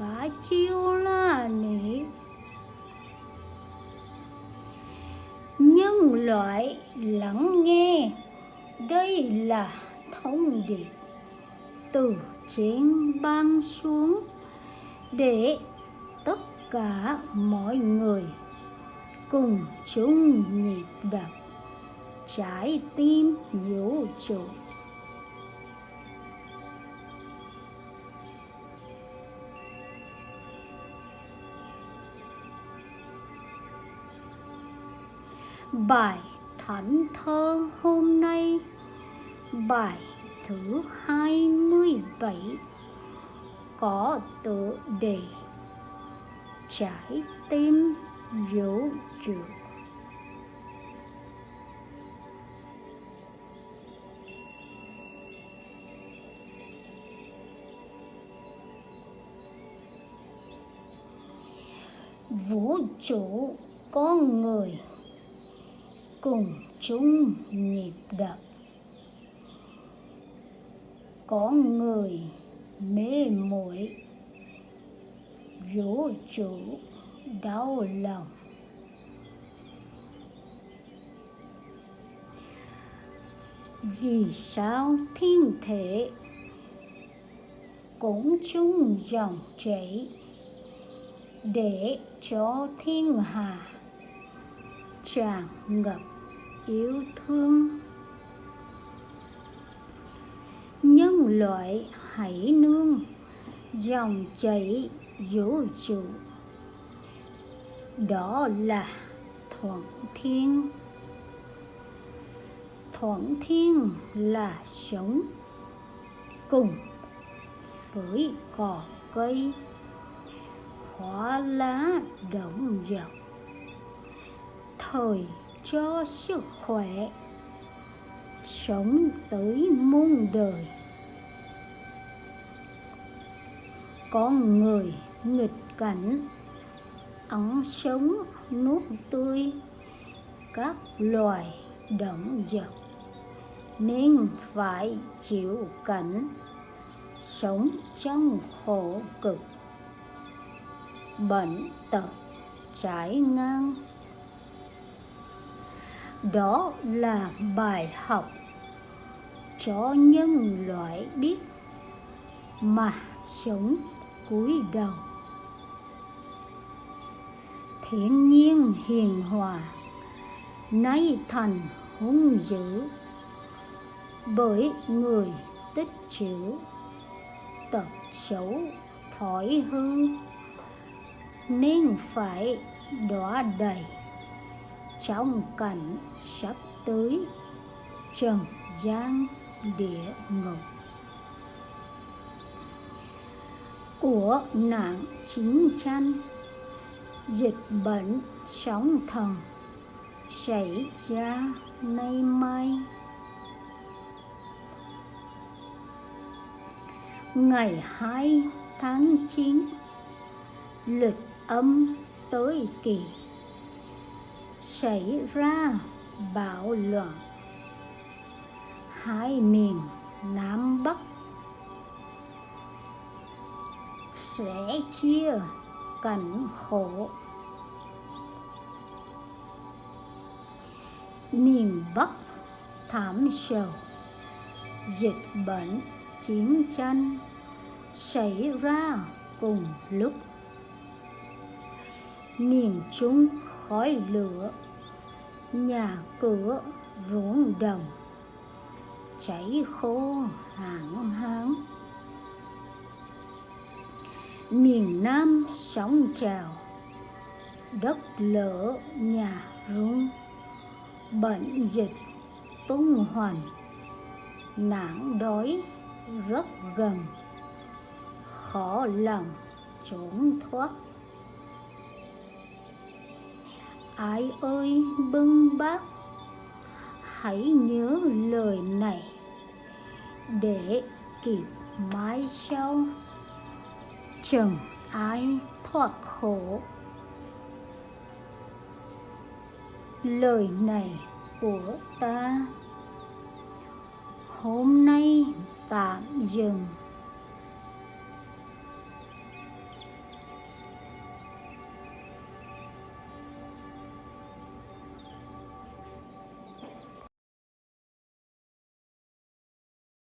ni Cả chiêu la ni nhân loại lắng nghe, đây là thông điệp từ trên ban xuống để tất cả mọi người cùng chung nhịp đập trái tim vũ trụ. Bài thánh thơ hôm nay. Bài thứ 27 Có tựa đề Trái tim vũ trụ Vũ trụ con người cùng chung nhịp đập. Có người mê muội vũ trụ đau lòng. Vì sao thiên thể cũng chung dòng chảy để cho thiên hà tràn ngập? Yêu thương. Nhân loại hãy nương, dòng chảy vũ trụ. Đó là thuận thiên. Thuận thiên là sống cùng với cỏ cây hoa lá động vật thời cho sức khỏe, sống tới muôn đời. Con người nghịch cảnh ẩn sống nuốt tươi, các loài động vật nên phải chịu cảnh sống trong khổ cực. Bệnh tật trải ngang đó là bài học cho nhân loại biết mà sống cúi đầu. Thiên nhiên hiền hòa nay thành hung dữ bởi người tích trữ tật xấu thói hư nên phải đọa đầy trong cảnh sắp tới. Trần gian địa ngục. Của nạn chiến tranh, dịch bệnh sóng thần xảy ra nay mai ngày 2 tháng 9 lịch âm tới kỳ xảy ra bạo loạn. Hai miền Nam Bắc sẽ chia cảnh khổ. Miền Bắc thảm sầu, dịch bệnh chiến tranh xảy ra cùng lúc. Miền Trung khói lửa. Nhà cửa ruộng đồng cháy khô hạn hán miền Nam sóng trào, đất lở nhà rung. Bệnh dịch tung hoành, nạn đói rất gần. Khó lòng trốn thoát. Ai ơi, bưng bác hãy nhớ lời này. Để kịp mãi sau. Chẳng ai thoát khổ. Lời này của ta. Hôm nay tạm dừng.